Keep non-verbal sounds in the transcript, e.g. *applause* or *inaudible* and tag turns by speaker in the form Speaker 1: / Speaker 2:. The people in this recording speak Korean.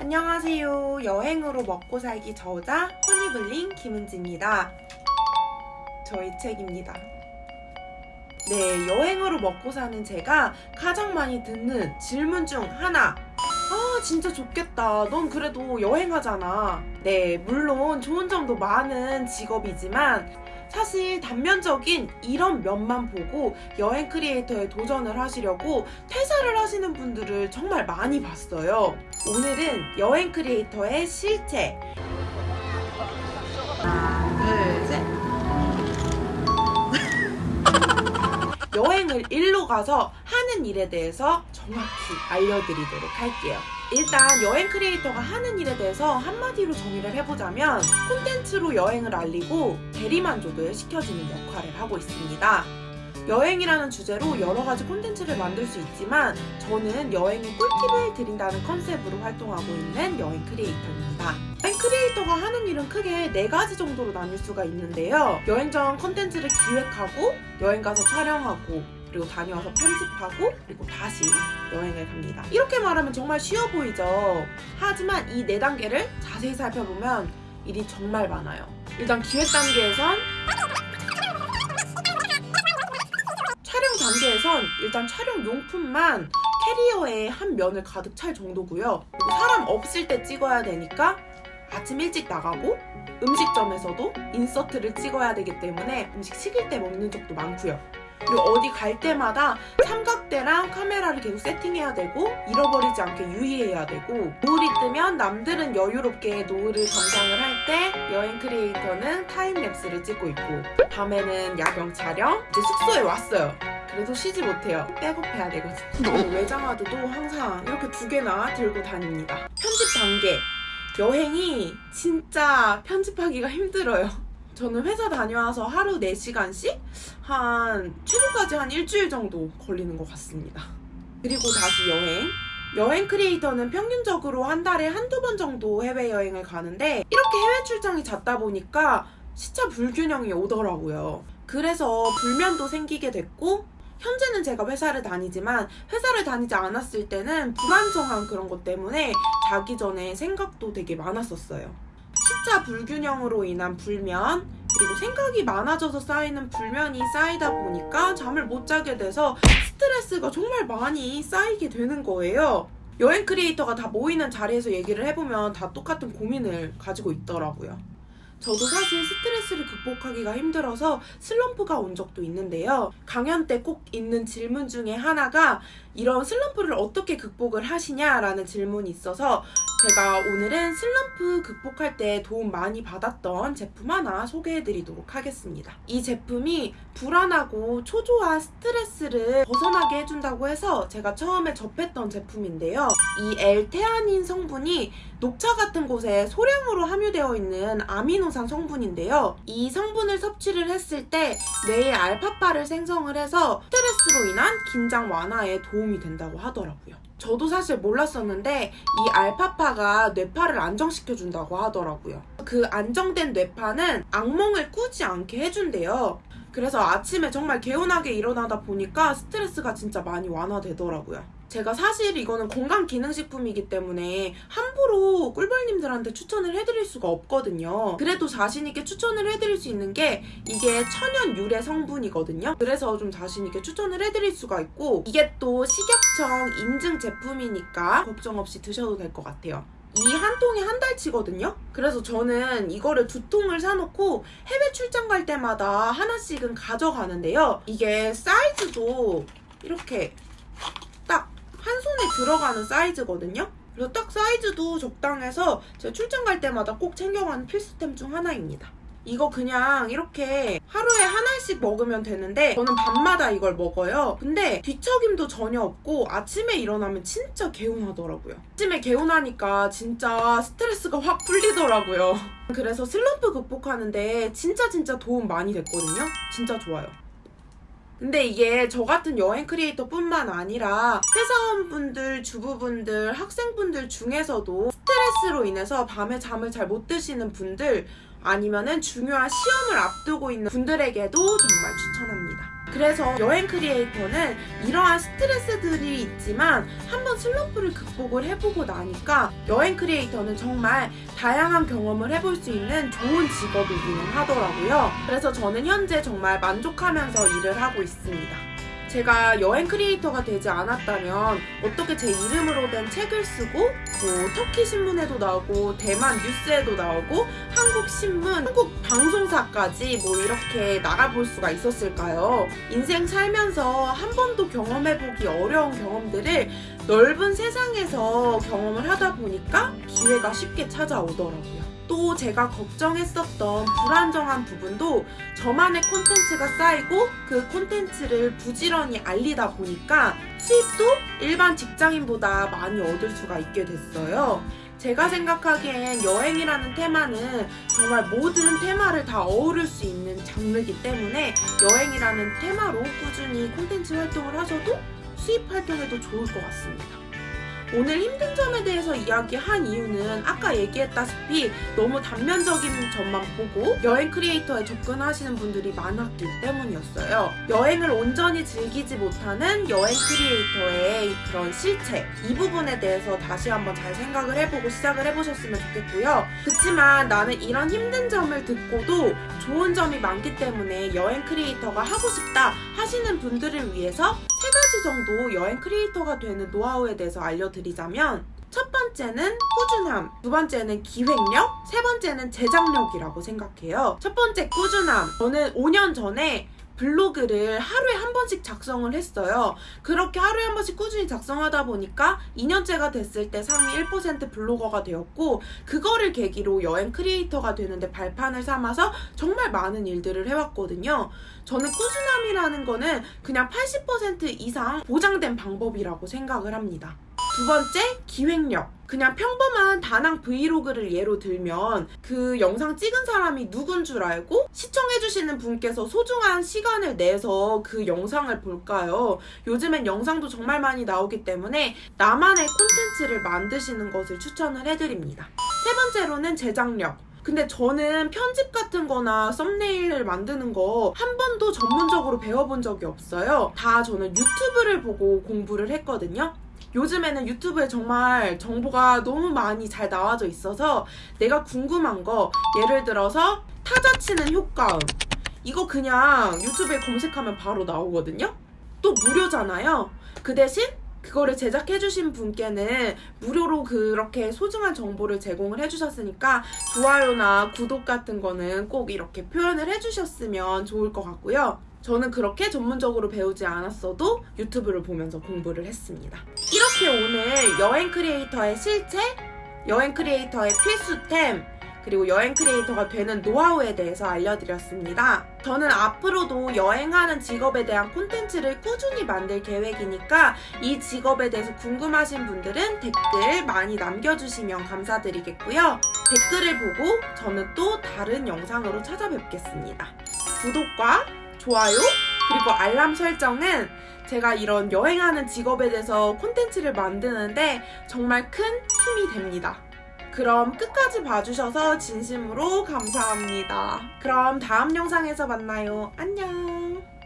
Speaker 1: 안녕하세요. 여행으로 먹고 살기 저자 허니블링 김은지입니다. 저의 책입니다. 네, 여행으로 먹고 사는 제가 가장 많이 듣는 질문 중 하나. 아, 진짜 좋겠다. 넌 그래도 여행하잖아. 네, 물론 좋은 점도 많은 직업이지만 사실 단면적인 이런 면만 보고 여행 크리에이터에 도전을 하시려고 퇴사를 하시는 분들을 정말 많이 봤어요. 오늘은 여행 크리에이터의 실체. *laughs* 여행을 일로 가서 하는 일에 대해서 정확히 알려드리도록 할게요. 일단 여행 크리에이터가 하는 일에 대해서 한마디로 정의를 해보자면 콘텐츠로 여행을 알리고 대리만족을 시켜주는 역할을 하고 있습니다. 여행이라는 주제로 여러 가지 콘텐츠를 만들 수 있지만 저는 여행의 꿀팁을 드린다는 컨셉으로 활동하고 있는 여행 크리에이터입니다. 여행 크리에이터가 하는 일은 크게 네 가지 정도로 나뉠 수가 있는데요. 여행 전 컨텐츠를 기획하고 여행 가서 촬영하고 그리고 다녀와서 편집하고 그리고 다시 여행을 갑니다. 이렇게 말하면 정말 쉬워 보이죠? 하지만 이 네 단계를 자세히 살펴보면 일이 정말 많아요. 일단 기획 단계에선 단계에선 일단 촬영 용품만 캐리어에 한 면을 가득 찰 정도고요. 사람 없을 때 찍어야 되니까 아침 일찍 나가고 음식점에서도 인서트를 찍어야 되기 때문에 음식 식을 때 먹는 적도 많고요. 그리고 어디 갈 때마다 삼각대랑 카메라를 계속 세팅해야 되고 잃어버리지 않게 유의해야 되고 노을이 뜨면 남들은 여유롭게 노을을 감상을 할 때 여행 크리에이터는 타임랩스를 찍고 있고 밤에는 야경 촬영 이제 숙소에 왔어요 그래도 쉬지 못해요 백업해야 되거든요 그리고 외장하드도 항상 이렇게 두 개나 들고 다닙니다 편집 단계 여행이 진짜 편집하기가 힘들어요 저는 회사 다녀와서 하루 4시간씩 한 최소까지 한 일주일 정도 걸리는 것 같습니다. 그리고 다시 여행. 여행 크리에이터는 평균적으로 한 달에 한두 번 정도 해외여행을 가는데 이렇게 해외 출장이 잦다 보니까 시차 불균형이 오더라고요. 그래서 불면도 생기게 됐고 현재는 제가 회사를 다니지만 회사를 다니지 않았을 때는 불안정한 그런 것 때문에 자기 전에 생각도 되게 많았었어요. 시차 불균형으로 인한 불면 그리고 생각이 많아져서 쌓이는 불면이 쌓이다 보니까 잠을 못 자게 돼서 스트레스가 정말 많이 쌓이게 되는 거예요. 여행 크리에이터가 다 모이는 자리에서 얘기를 해보면 다 똑같은 고민을 가지고 있더라고요. 저도 사실 스트레스를 극복하기가 힘들어서 슬럼프가 온 적도 있는데요. 강연 때 꼭 있는 질문 중에 하나가 이런 슬럼프를 어떻게 극복을 하시냐라는 질문이 있어서 제가 오늘은 슬럼프 극복할 때 도움 많이 받았던 제품 하나 소개해드리도록 하겠습니다. 이 제품이 불안하고 초조한 스트레스를 벗어나게 해준다고 해서 제가 처음에 접했던 제품인데요. 이 L테아닌 성분이 녹차 같은 곳에 소량으로 함유되어 있는 아미노산 성분인데요. 이 성분을 섭취를 했을 때 뇌의 알파파를 생성을 해서 스트레스로 인한 긴장 완화에 도움이 된다고 하더라고요. 저도 사실 몰랐었는데 이 알파파가 뇌파를 안정시켜준다고 하더라고요. 그 안정된 뇌파는 악몽을 꾸지 않게 해준대요. 그래서 아침에 정말 개운하게 일어나다 보니까 스트레스가 진짜 많이 완화되더라고요. 제가 사실 이거는 건강 기능식품이기 때문에 함부로 꿀벌님들한테 추천을 해드릴 수가 없거든요. 그래도 자신있게 추천을 해드릴 수 있는 게 이게 천연 유래 성분이거든요. 그래서 좀 자신있게 추천을 해드릴 수가 있고 이게 또 식약청 인증 제품이니까 걱정 없이 드셔도 될 것 같아요. 이한 통이 한 달치거든요? 그래서 저는 이거를 두 통을 사놓고 해외 출장 갈 때마다 하나씩은 가져가는데요. 이게 사이즈도 이렇게 들어가는 사이즈거든요. 그래서 딱 사이즈도 적당해서 제가 출장 갈 때마다 꼭 챙겨가는 필수템 중 하나입니다. 이거 그냥 이렇게 하루에 하나씩 먹으면 되는데 저는 밤마다 이걸 먹어요. 근데 뒤척임도 전혀 없고 아침에 일어나면 진짜 개운하더라고요. 아침에 개운하니까 진짜 스트레스가 확 풀리더라고요. 그래서 슬럼프 극복하는데 진짜 진짜 도움 많이 됐거든요. 진짜 좋아요. 근데 이게 저 같은 여행 크리에이터 뿐만 아니라 회사원분들, 주부분들, 학생분들 중에서도 스트레스로 인해서 밤에 잠을 잘 못 드시는 분들 아니면은 중요한 시험을 앞두고 있는 분들에게도 정말 추천합니다. 그래서 여행 크리에이터는 이러한 스트레스들이 있지만 한번 슬럼프를 극복을 해보고 나니까 여행 크리에이터는 정말 다양한 경험을 해볼 수 있는 좋은 직업이기는 하더라고요. 그래서 저는 현재 정말 만족하면서 일을 하고 있습니다. 제가 여행 크리에이터가 되지 않았다면 어떻게 제 이름으로 된 책을 쓰고 뭐 터키 신문에도 나오고 대만 뉴스에도 나오고 한국 신문, 한국 방송사까지 뭐 이렇게 나가볼 수가 있었을까요? 인생 살면서 한 번도 경험해보기 어려운 경험들을 넓은 세상에서 경험을 하다 보니까 기회가 쉽게 찾아오더라고요. 또 제가 걱정했었던 불안정한 부분도 저만의 콘텐츠가 쌓이고 그 콘텐츠를 부지런히 알리다 보니까 수입도 일반 직장인보다 많이 얻을 수가 있게 됐어요. 제가 생각하기엔 여행이라는 테마는 정말 모든 테마를 다 어우를 수 있는 장르이기 때문에 여행이라는 테마로 꾸준히 콘텐츠 활동을 하셔도 수입 활동에도 좋을 것 같습니다. 오늘 힘든 점에 대해서 이야기한 이유는 아까 얘기했다시피 너무 단면적인 점만 보고 여행 크리에이터에 접근하시는 분들이 많았기 때문이었어요. 여행을 온전히 즐기지 못하는 여행 크리에이터의 그런 실체 이 부분에 대해서 다시 한번 잘 생각을 해보고 시작을 해보셨으면 좋겠고요. 그렇지만 나는 이런 힘든 점을 듣고도 좋은 점이 많기 때문에 여행 크리에이터가 하고 싶다 하시는 분들을 위해서 세 가지 정도 여행 크리에이터가 되는 노하우에 대해서 알려드리자면 첫 번째는 꾸준함, 두 번째는 기획력, 세 번째는 제작력이라고 생각해요. 첫 번째 꾸준함. 저는 5년 전에 블로그를 하루에 한 번씩 작성을 했어요. 그렇게 하루에 한 번씩 꾸준히 작성하다 보니까 2년째가 됐을 때 상위 1% 블로거가 되었고 그거를 계기로 여행 크리에이터가 되는데 발판을 삼아서 정말 많은 일들을 해왔거든요. 저는 꾸준함이라는 거는 그냥 80% 이상 보장된 방법이라고 생각을 합니다. 두 번째, 기획력. 그냥 평범한 다낭 브이로그를 예로 들면 그 영상 찍은 사람이 누군 줄 알고 시청해주시는 분께서 소중한 시간을 내서 그 영상을 볼까요? 요즘엔 영상도 정말 많이 나오기 때문에 나만의 콘텐츠를 만드시는 것을 추천을 해드립니다. 세 번째로는 제작력. 근데 저는 편집 같은 거나 썸네일을 만드는 거 한 번도 전문적으로 배워본 적이 없어요. 다 저는 유튜브를 보고 공부를 했거든요. 요즘에는 유튜브에 정말 정보가 너무 많이 잘 나와져 있어서 내가 궁금한 거 예를 들어서 타자 치는 효과음 이거 그냥 유튜브에 검색하면 바로 나오거든요. 또 무료잖아요. 그 대신 그거를 제작해주신 분께는 무료로 그렇게 소중한 정보를 제공을 해주셨으니까 좋아요나 구독 같은 거는 꼭 이렇게 표현을 해주셨으면 좋을 것 같고요. 저는 그렇게 전문적으로 배우지 않았어도 유튜브를 보면서 공부를 했습니다. 이렇게 오늘 여행 크리에이터의 실체, 여행 크리에이터의 필수템, 그리고 여행 크리에이터가 되는 노하우에 대해서 알려드렸습니다. 저는 앞으로도 여행하는 직업에 대한 콘텐츠를 꾸준히 만들 계획이니까 이 직업에 대해서 궁금하신 분들은 댓글 많이 남겨주시면 감사드리겠고요. 댓글을 보고 저는 또 다른 영상으로 찾아뵙겠습니다. 구독과 좋아요 그리고 알람 설정은 제가 이런 여행하는 직업에 대해서 콘텐츠를 만드는데 정말 큰 힘이 됩니다. 그럼 끝까지 봐주셔서 진심으로 감사합니다. 그럼 다음 영상에서 만나요. 안녕.